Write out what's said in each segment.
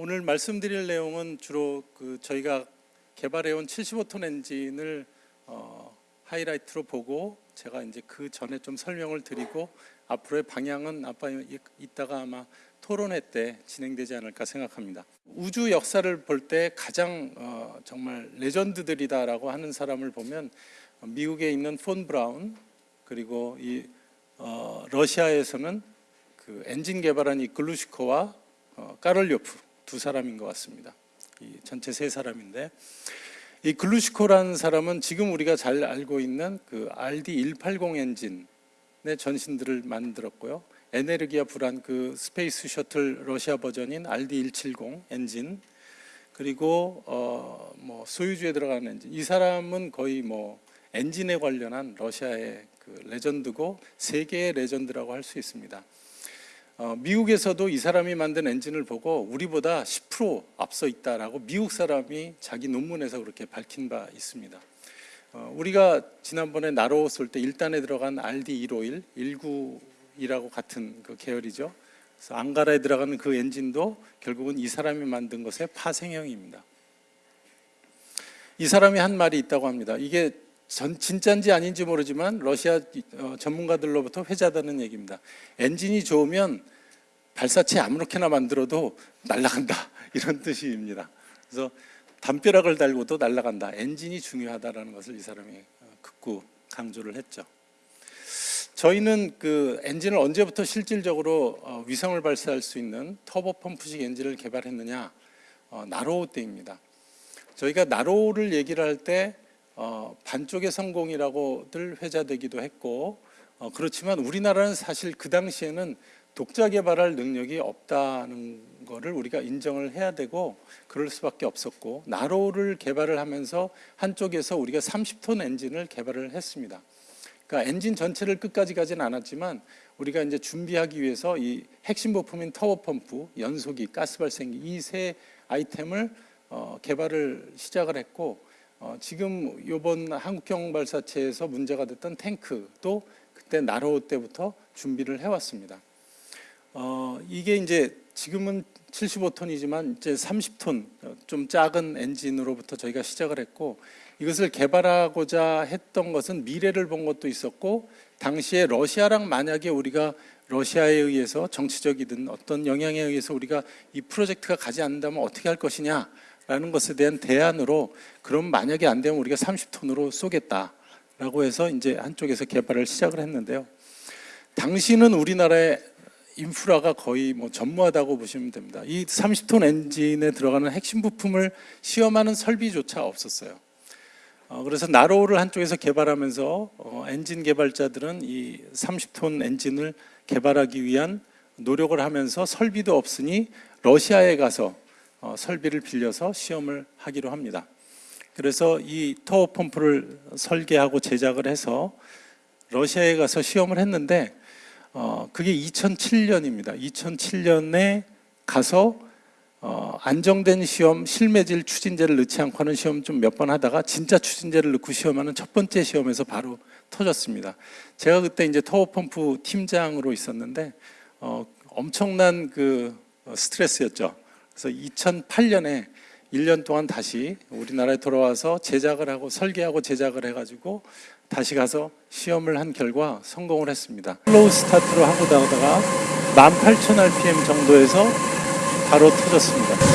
오늘 말씀드릴 내용은 주로 그 저희가 개발해온 75톤 엔진을 어, 하이라이트로 보고 제가 이제 그 전에 좀 설명을 드리고 앞으로의 방향은 아빠 이- 이따가 아마 토론회 때 진행되지 않을까 생각합니다. 우주 역사를 볼 때 가장 어, 정말 레전드들이다라고 하는 사람을 보면 미국에 있는 폰 브라운 그리고 이 어, 러시아에서는 그 엔진 개발한 이 글루시코와 어, 꼬롤료프 두 사람인 것 같습니다. 이 전체 세 사람인데 이 글루시코라는 사람은 지금 우리가 잘 알고 있는 그 RD180 엔진의 전신들을 만들었고요. 에네르기아 부란 그 스페이스 셔틀 러시아 버전인 RD170 엔진 그리고 어 뭐 소유즈에 들어가는 엔진 이 사람은 거의 뭐 엔진에 관련한 러시아의 그 레전드고 세계의 레전드라고 할 수 있습니다. 어, 미국에서도 이 사람이 만든 엔진을 보고 우리보다 10% 앞서 있다라고 미국 사람이 자기 논문에서 그렇게 밝힌 바 있습니다. 어, 우리가 지난번에 나로 쏠때 1단에 들어간 RD151, 19이라고 같은 그 계열이죠. 그래서 앙가라에 들어가는 그 엔진도 결국은 이 사람이 만든 것의 파생형입니다. 이 사람이 한 말이 있다고 합니다. 이게 전 진짜인지 아닌지 모르지만 러시아 어, 전문가들로부터 회자되는 얘기입니다. 엔진이 좋으면 발사체 아무렇게나 만들어도 날아간다 이런 뜻입니다. 그래서 담벼락을 달고도 날아간다. 엔진이 중요하다라는 것을 이 사람이 어, 극구 강조를 했죠. 저희는 그 엔진을 언제부터 실질적으로 어, 위성을 발사할 수 있는 터보 펌프식 엔진을 개발했느냐? 어, 나로호 때입니다. 저희가 나로호를 얘기를 할때 어, 반쪽의 성공이라고들 회자되기도 했고 어, 그렇지만 우리나라는 사실 그 당시에는 독자 개발할 능력이 없다는 거를 우리가 인정을 해야 되고 그럴 수밖에 없었고 나로를 개발을 하면서 한쪽에서 우리가 30톤 엔진을 개발을 했습니다. 그러니까 엔진 전체를 끝까지 가진 않았지만 우리가 이제 준비하기 위해서 이 핵심 부품인 터보 펌프, 연소기, 가스 발생기 이 세 아이템을 어, 개발을 시작을 했고 어, 지금 이번 한국형 발사체에서 문제가 됐던 탱크도 그때 나로 때부터 준비를 해왔습니다. 어, 이게 이제 지금은 75톤이지만 이제 30톤 좀 작은 엔진으로부터 저희가 시작을 했고 이것을 개발하고자 했던 것은 미래를 본 것도 있었고 당시에 러시아랑 만약에 우리가 러시아에 의해서 정치적이든 어떤 영향에 의해서 우리가 이 프로젝트가 가지 않는다면 어떻게 할 것이냐 라는 것에 대한 대안으로 그럼 만약에 안 되면 우리가 30톤으로 쏘겠다 라고 해서 이제 한쪽에서 개발을 시작을 했는데요. 당시는 우리나라의 인프라가 거의 뭐 전무하다고 보시면 됩니다. 이 30톤 엔진에 들어가는 핵심 부품을 시험하는 설비조차 없었어요. 어, 그래서 나로우를 한쪽에서 개발하면서 어, 엔진 개발자들은 이 30톤 엔진을 개발하기 위한 노력을 하면서 설비도 없으니 러시아에 가서 어, 설비를 빌려서 시험을 하기로 합니다. 그래서 이 터워 펌프를 설계하고 제작을 해서 러시아에 가서 시험을 했는데 어, 그게 2007년입니다. 2007년에 가서 어, 안정된 시험 실매질 추진제를 넣지 않고 하는 시험 좀 몇 번 하다가 진짜 추진제를 넣고 시험하는 첫 번째 시험에서 바로 터졌습니다. 제가 그때 이제 터보 펌프 팀장으로 있었는데 어, 엄청난 그 어, 스트레스였죠. 그래서 2008년에 1년 동안 다시 우리나라에 돌아와서 제작을 하고 설계하고 제작을 해가지고 다시 가서 시험을 한 결과 성공을 했습니다. slow start로 하고 가다가 18,000rpm 정도에서 바로 터졌습니다.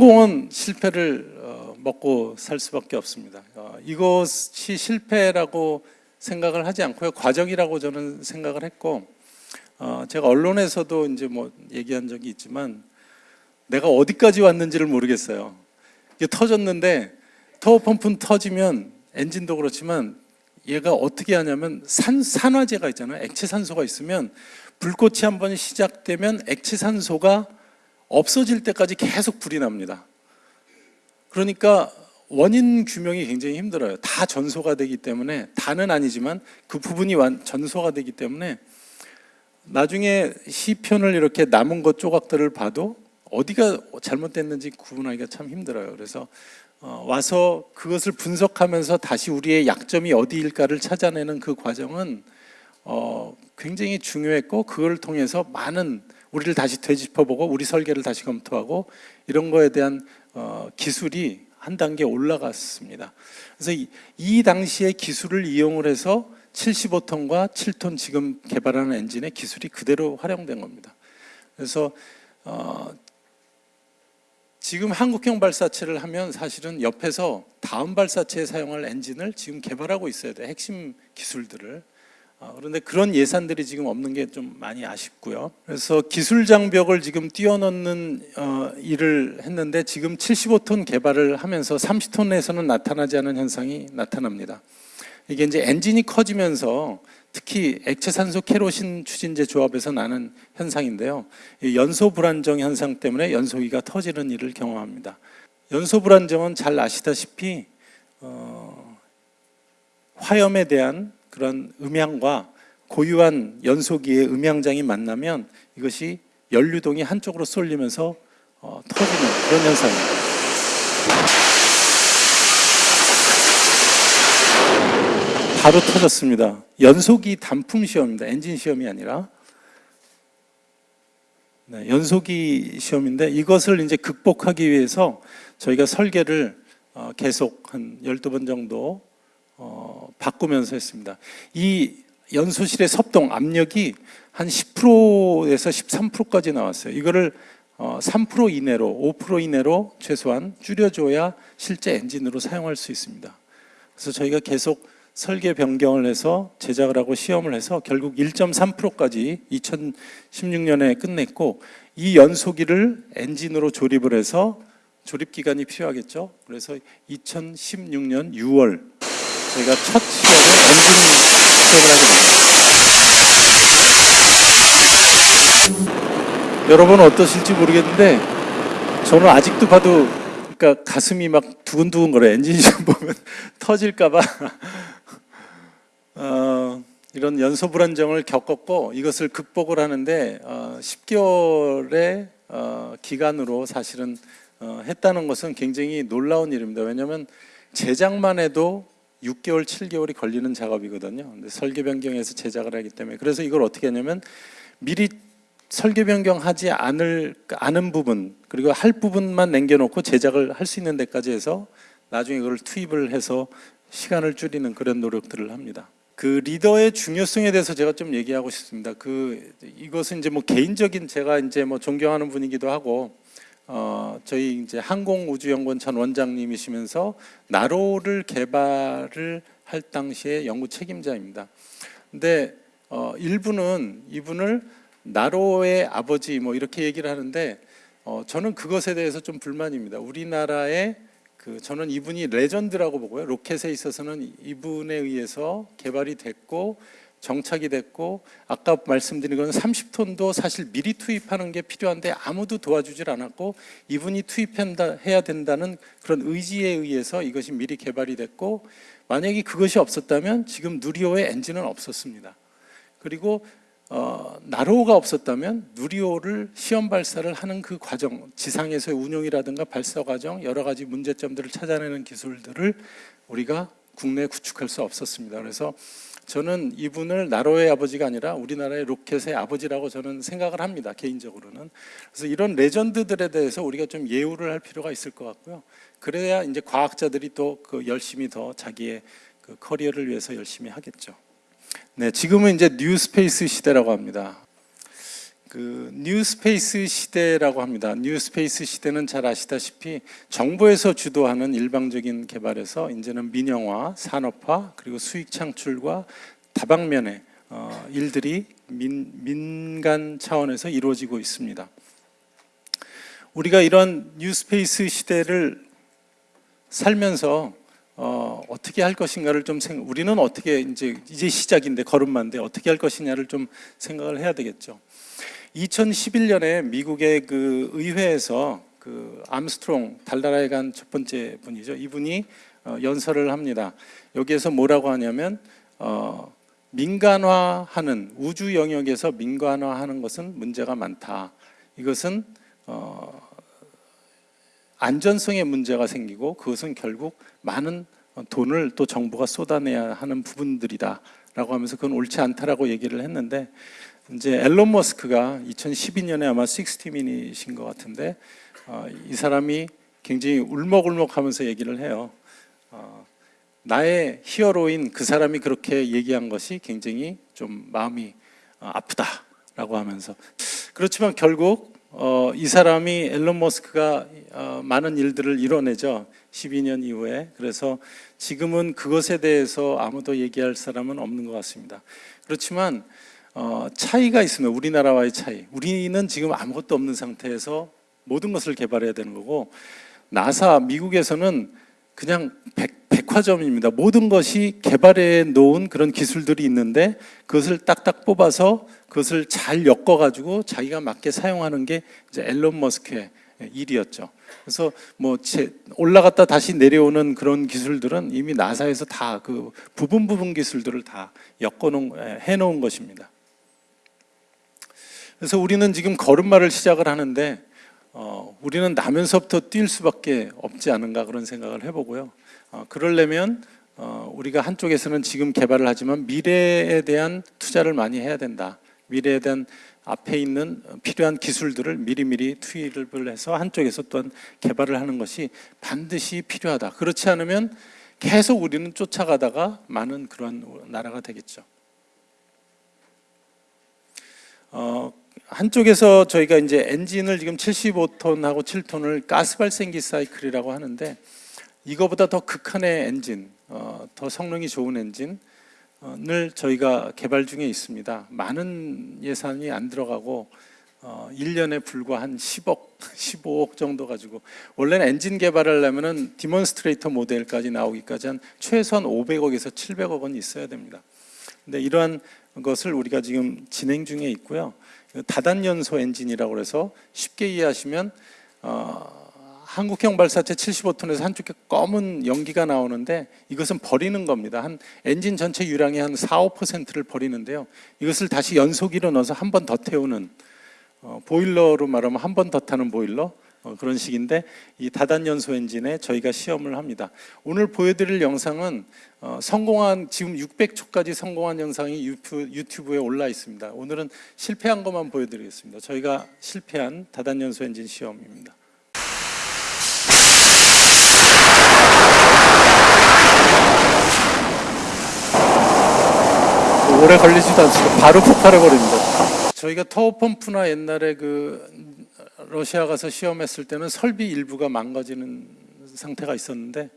성공은 실패를 어, 먹고 살 수밖에 없습니다. 어, 이것이 실패라고 생각을 하지 않고요. 과정이라고 저는 생각을 했고, 어, 제가 언론에서도 이제 뭐 얘기한 적이 있지만, 내가 어디까지 왔는지를 모르겠어요. 이게 터졌는데, 터워 펌프는 터지면 엔진도 그렇지만 얘가 어떻게 하냐면 산, 산화제가 있잖아요. 액체 산소가 있으면 불꽃이 한번 시작되면 액체 산소가 없어질 때까지 계속 불이 납니다. 그러니까 원인 규명이 굉장히 힘들어요. 다 전소가 되기 때문에 다는 아니지만 그 부분이 완 전소가 되기 때문에 나중에 시편을 이렇게 남은 것 조각들을 봐도 어디가 잘못됐는지 구분하기가 참 힘들어요. 그래서 어, 와서 그것을 분석하면서 다시 우리의 약점이 어디일까를 찾아내는 그 과정은 어, 굉장히 중요했고 그걸 통해서 많은 우리를 다시 되짚어보고 우리 설계를 다시 검토하고 이런 거에 대한 어, 기술이 한 단계 올라갔습니다. 그래서 이, 이 당시의 기술을 이용을 해서 75톤과 7톤 지금 개발하는 엔진의 기술이 그대로 활용된 겁니다. 그래서 어, 지금 한국형 발사체를 하면 사실은 옆에서 다음 발사체에 사용할 엔진을 지금 개발하고 있어야 돼 핵심 기술들을 어, 그런데 그런 예산들이 지금 없는 게 좀 많이 아쉽고요. 그래서 기술 장벽을 지금 뛰어넘는 어, 일을 했는데 지금 75톤 개발을 하면서 30톤에서는 나타나지 않은 현상이 나타납니다. 이게 이제 엔진이 커지면서 특히 액체산소 케로신 추진제 조합에서 나는 현상인데요. 이 연소 불안정 현상 때문에 연소기가 터지는 일을 경험합니다. 연소 불안정은 잘 아시다시피 어, 화염에 대한 그런 음향과 고유한 연소기의 음향장이 만나면 이것이 연류동이 한쪽으로 쏠리면서 어, 터지는 그런 현상입니다. 바로 터졌습니다. 연소기 단품 시험입니다. 엔진 시험이 아니라. 네, 연소기 시험인데 이것을 이제 극복하기 위해서 저희가 설계를 어, 계속 한 12번 정도 어, 바꾸면서 했습니다. 이 연소실의 섭동 압력이 한 10%에서 13%까지 나왔어요. 이거를 어, 3% 이내로 5% 이내로 최소한 줄여줘야 실제 엔진으로 사용할 수 있습니다. 그래서 저희가 계속 설계 변경을 해서 제작을 하고 시험을 해서 결국 1.3%까지 2016년에 끝냈고 이 연소기를 엔진으로 조립을 해서 조립 기간이 필요하겠죠. 그래서 2016년 6월 저희가 첫 시험을 엔진 시험을 하게 됩니다. 여러분 어떠실지 모르겠는데 저는 아직도 봐도 그러니까 가슴이 막 두근두근 거려. 엔진 시험 보면 터질까봐 어, 이런 연소 불안정을 겪었고 이것을 극복을 하는데 어, 10개월의 어, 기간으로 사실은 어, 했다는 것은 굉장히 놀라운 일입니다. 왜냐하면 제작만 해도 6개월, 7개월이 걸리는 작업이거든요. 근데 설계 변경해서 제작을 하기 때문에 그래서 이걸 어떻게 하냐면 미리 설계 변경하지 않을 않은 부분 그리고 할 부분만 남겨놓고 제작을 할 수 있는 데까지 해서 나중에 그걸 투입을 해서 시간을 줄이는 그런 노력들을 합니다. 그 리더의 중요성에 대해서 제가 좀 얘기하고 싶습니다. 그 이것은 이제 뭐 개인적인 제가 이제 뭐 존경하는 분이기도 하고 어 저희 이제 항공우주연구원 전 원장님이시면서 나로를 개발을 할 당시에 연구 책임자입니다. 근데 어 일부는 이분을 나로의 아버지 뭐 이렇게 얘기를 하는데 어 저는 그것에 대해서 좀 불만입니다. 우리나라의 그 저는 이분이 레전드라고 보고요. 로켓에 있어서는 이분에 의해서 개발이 됐고 정착이 됐고 아까 말씀드린 건 30톤도 사실 미리 투입하는 게 필요한데 아무도 도와주질 않았고 이분이 투입해야 된다는 그런 의지에 의해서 이것이 미리 개발이 됐고 만약에 그것이 없었다면 지금 누리호의 엔진은 없었습니다. 그리고 어, 나로호가 없었다면 누리호를 시험 발사를 하는 그 과정, 지상에서의 운용이라든가 발사 과정 여러 가지 문제점들을 찾아내는 기술들을 우리가 국내에 구축할 수 없었습니다. 그래서 저는 이분을 나로의 아버지가 아니라 우리나라의 로켓의 아버지라고 저는 생각을 합니다. 개인적으로는. 그래서 이런 레전드들에 대해서 우리가 좀 예우를 할 필요가 있을 것 같고요. 그래야 이제 과학자들이 또 그 열심히 더 자기의 그 커리어를 위해서 열심히 하겠죠. 네, 지금은 이제 New Space 시대라고 합니다. 그 New Space 시대라고 합니다. New Space 시대는 잘 아시다시피 정부에서 주도하는 일방적인 개발에서 이제는 민영화, 산업화 그리고 수익 창출과 다방면의 어, 일들이 민, 민간 차원에서 이루어지고 있습니다. 우리가 이런 뉴스페이스 시대를 살면서 어, 어떻게 할 것인가를 좀 생각, 우리는 어떻게 이제 이제 시작인데 걸음만데 어떻게 할 것이냐를 좀 생각을 해야 되겠죠. 2011년에 미국의 그 의회에서 그 암스트롱 달나라에 간 첫 번째 분이죠. 이분이 어, 연설을 합니다. 여기에서 뭐라고 하냐면 어, 민간화하는 우주 영역에서 민간화하는 것은 문제가 많다. 이것은 어, 안전성에 문제가 생기고 그것은 결국 많은 돈을 또 정부가 쏟아내야 하는 부분들이다 라고 하면서 그건 옳지 않다라고 얘기를 했는데 이제 앨런 머스크가 2012년에 아마 60미닛인 것 같은데 어, 이 사람이 굉장히 울먹울먹하면서 얘기를 해요. 어, 나의 히어로인 그 사람이 그렇게 얘기한 것이 굉장히 좀 마음이 어, 아프다라고 하면서 그렇지만 결국 어, 이 사람이 앨런 머스크가 어, 많은 일들을 이뤄내죠. 12년 이후에 그래서 지금은 그것에 대해서 아무도 얘기할 사람은 없는 것 같습니다. 그렇지만 어, 차이가 있으면 우리나라와의 차이. 우리는 지금 아무것도 없는 상태에서 모든 것을 개발해야 되는 거고 나사 미국에서는 그냥 백, 백화점입니다. 모든 것이 개발해 놓은 그런 기술들이 있는데 그것을 딱딱 뽑아서 그것을 잘 엮어 가지고 자기가 맞게 사용하는 게 이제 앨런 머스크의 일이었죠. 그래서 뭐 올라갔다 다시 내려오는 그런 기술들은 이미 나사에서 다 그 부분 부분 기술들을 다 엮어 놓은 해 놓은 것입니다. 그래서 우리는 지금 걸음마를 시작을 하는데 어, 우리는 나면서부터 뛸 수밖에 없지 않은가 그런 생각을 해보고요. 어, 그러려면 어, 우리가 한쪽에서는 지금 개발을 하지만 미래에 대한 투자를 많이 해야 된다. 미래에 대한 앞에 있는 필요한 기술들을 미리미리 투입을 해서 한쪽에서 또한 개발을 하는 것이 반드시 필요하다. 그렇지 않으면 계속 우리는 쫓아가다가 많은 그러한 나라가 되겠죠. 어, 한쪽에서 저희가 이제 엔진을 지금 75톤하고 7톤을 가스 발생기 사이클이라고 하는데 이거보다 더 극한의 엔진, 어, 더 성능이 좋은 엔진을 저희가 개발 중에 있습니다. 많은 예산이 안 들어가고 어, 1년에 불과 한 10억, 15억 정도 가지고 원래는 엔진 개발하려면 은 demonstrator 모델까지 나오기까지 한 최소한 500억에서 700억 원 있어야 됩니다. 근데 이러한 것을 우리가 지금 진행 중에 있고요. 다단연소 엔진이라고 해서 쉽게 이해하시면 어, 한국형 발사체 75톤에서 한쪽에 검은 연기가 나오는데 이것은 버리는 겁니다. 한 엔진 전체 유량의 한 4, 5%를 버리는데요. 이것을 다시 연소기로 넣어서 한 번 더 태우는 어, 보일러로 말하면 한 번 더 타는 보일러 어, 그런 식인데 이 다단연소 엔진에 저희가 시험을 합니다. 오늘 보여드릴 영상은 어, 성공한 지금 600초까지 성공한 영상이 유튜브, 에 올라 있습니다. 오늘은 실패한 것만 보여드리겠습니다. 저희가 실패한 다단연소 엔진 시험입니다. 오래 걸리지도 않습니다. 바로 폭발해 버립니다. 저희가 터보 펌프나 옛날에 그 러시아 가서 시험했을 때는 설비 일부가 망가지는 상태가 있었는데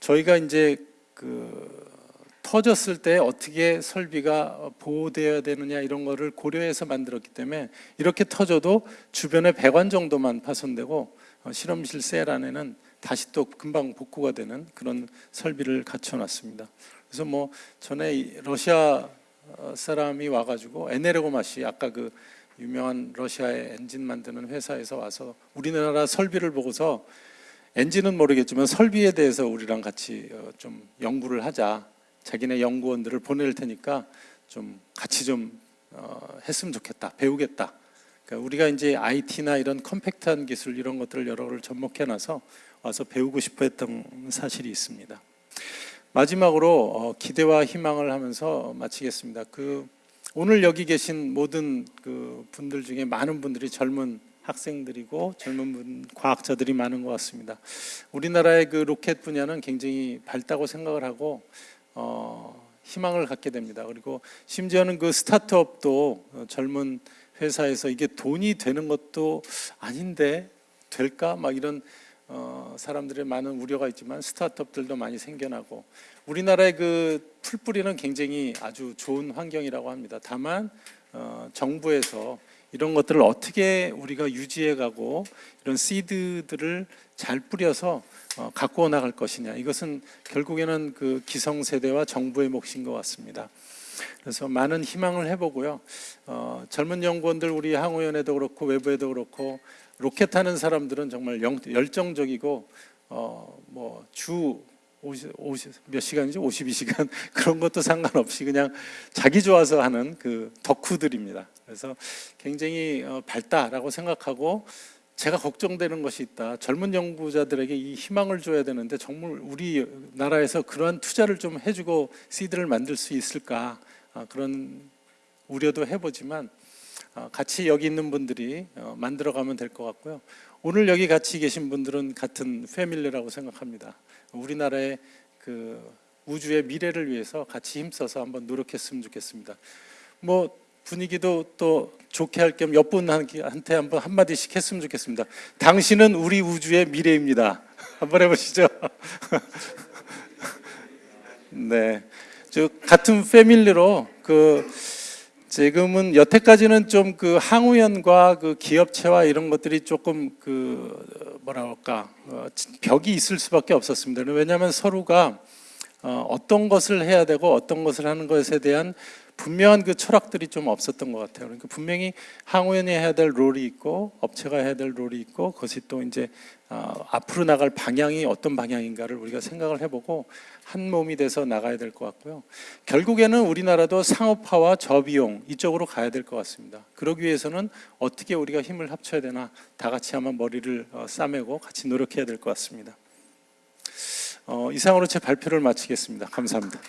저희가 이제 그 터졌을 때 어떻게 설비가 보호되어야 되느냐 이런 거를 고려해서 만들었기 때문에 이렇게 터져도 주변에 배관 정도만 파손되고 어, 실험실 셀 안에는 다시 또 금방 복구가 되는 그런 설비를 갖춰놨습니다. 그래서 뭐 전에 러시아 사람이 와가지고 에네르고 맛이 아까 그 유명한 러시아의 엔진 만드는 회사에서 와서 우리나라 설비를 보고서 엔진은 모르겠지만 설비에 대해서 우리랑 같이 어, 좀 연구를 하자. 자기네 연구원들을 보낼 테니까 좀 같이 좀 어, 했으면 좋겠다. 배우겠다. 그러니까 우리가 이제 IT나 이런 컴팩트한 기술 이런 것들을 여러 를 접목해 놔서 와서 배우고 싶어 했던 사실이 있습니다. 마지막으로 어, 기대와 희망을 하면서 마치겠습니다. 그 오늘 여기 계신 모든 그 분들 중에 많은 분들이 젊은 학생들이고 젊은 분 과학자들이 많은 것 같습니다. 우리나라의 그 로켓 분야는 굉장히 밝다고 생각을 하고 어, 희망을 갖게 됩니다. 그리고 심지어는 그 스타트업도 젊은 회사에서 이게 돈이 되는 것도 아닌데 될까 막 이런 어, 사람들의 많은 우려가 있지만 스타트업들도 많이 생겨나고 우리나라의 그 풀뿌리는 굉장히 아주 좋은 환경이라고 합니다. 다만 어, 정부에서 이런 것들을 어떻게 우리가 유지해가고 이런 시드들을 잘 뿌려서 어, 갖고 나갈 것이냐 이것은 결국에는 그 기성세대와 정부의 몫인 것 같습니다. 그래서 많은 희망을 해보고요. 어, 젊은 연구원들 우리 항우연에도 그렇고 외부에도 그렇고 로켓 하는 사람들은 정말 영- 열정적이고 어, 뭐주 50, 50, 몇 시간이죠? 52시간 그런 것도 상관없이 그냥 자기 좋아서 하는 그 덕후들입니다. 그래서 굉장히 어, 밝다라고 생각하고 제가 걱정되는 것이 있다. 젊은 연구자들에게 이 희망을 줘야 되는데 정말 우리 나라에서 그러한 투자를 좀 해주고 시드를 만들 수 있을까 아, 그런 우려도 해보지만 아, 같이 여기 있는 분들이 어, 만들어가면 될 것 같고요. 오늘 여기 같이 계신 분들은 같은 패밀리라고 생각합니다. 우리나라의 그 우주의 미래를 위해서 같이 힘써서 한번 노력했으면 좋겠습니다. 뭐 분위기도 또 좋게 할 겸 옆분한테 한번 한 마디씩 했으면 좋겠습니다. 당신은 우리 우주의 미래입니다. 한번 해보시죠. 네, 저 같은 패밀리로 그 지금은 여태까지는 좀 그 항우연과 그 기업체와 이런 것들이 조금 그 뭐라 할까 어, 벽이 있을 수밖에 없었습니다. 왜냐하면 서로가 어, 어떤 것을 해야 되고 어떤 것을 하는 것에 대한 분명한 그 철학들이 좀 없었던 것 같아요. 그러니까 분명히 항우연이 해야 될 롤이 있고 업체가 해야 될 롤이 있고 그것이 또 이제 어, 앞으로 나갈 방향이 어떤 방향인가를 우리가 생각을 해보고 한 몸이 돼서 나가야 될 것 같고요. 결국에는 우리나라도 상업화와 저비용 이쪽으로 가야 될 것 같습니다. 그러기 위해서는 어떻게 우리가 힘을 합쳐야 되나 다 같이 한번 머리를 어, 싸매고 같이 노력해야 될 것 같습니다. 어, 이상으로 제 발표를 마치겠습니다. 감사합니다.